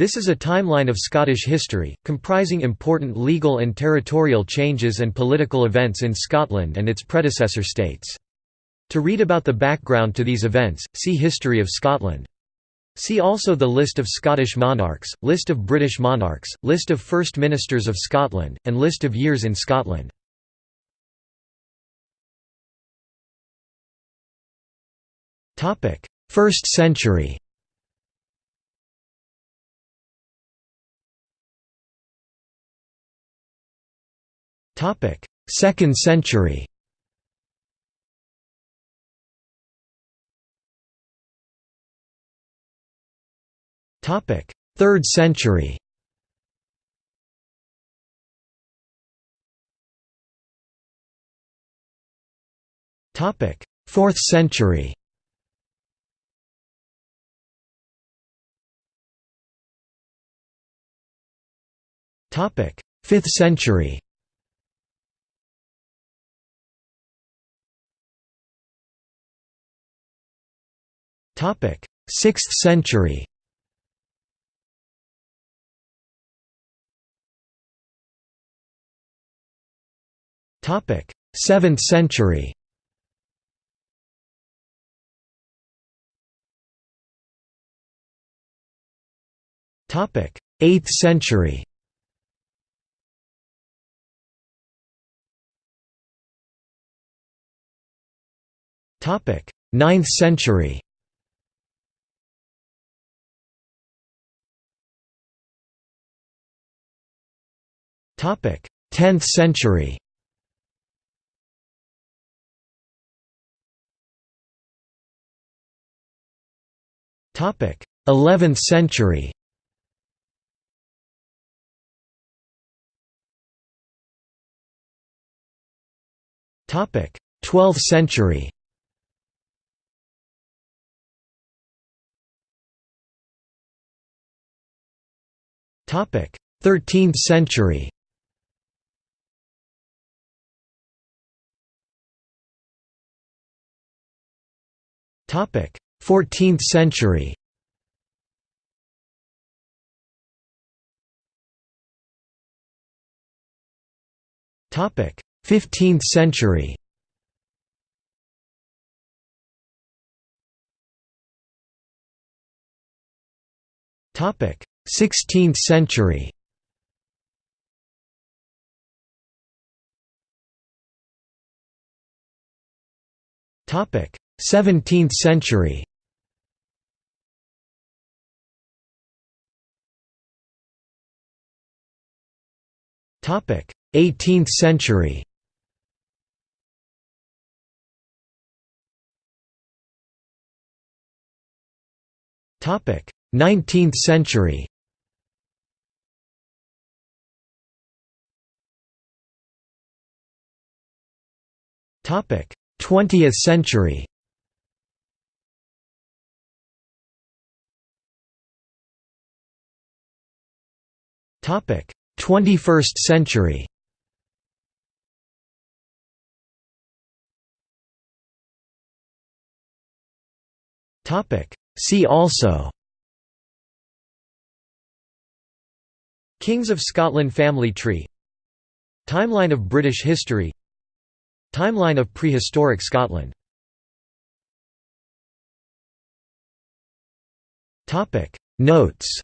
This is a timeline of Scottish history, comprising important legal and territorial changes and political events in Scotland and its predecessor states. To read about the background to these events, see History of Scotland. See also the List of Scottish monarchs, List of British monarchs, List of First Ministers of Scotland, and List of years in Scotland. First century Second century Topic: 3rd century. Topic: 4th century. Topic: 5th century. 6th century. Topic: 7th century. Topic: 8th century. Topic: 9th century. 10th century. Topic: 11th century. Topic: 12th century. Topic: 13th century. 14th century. Topic. 15th century. Topic. 16th century. Topic 17th century Topic: 18th century. Topic: 19th century. Topic: 20th century. 21st century. See also. Kings of Scotland family tree. Timeline of British history. Timeline of prehistoric Scotland. Topic. Notes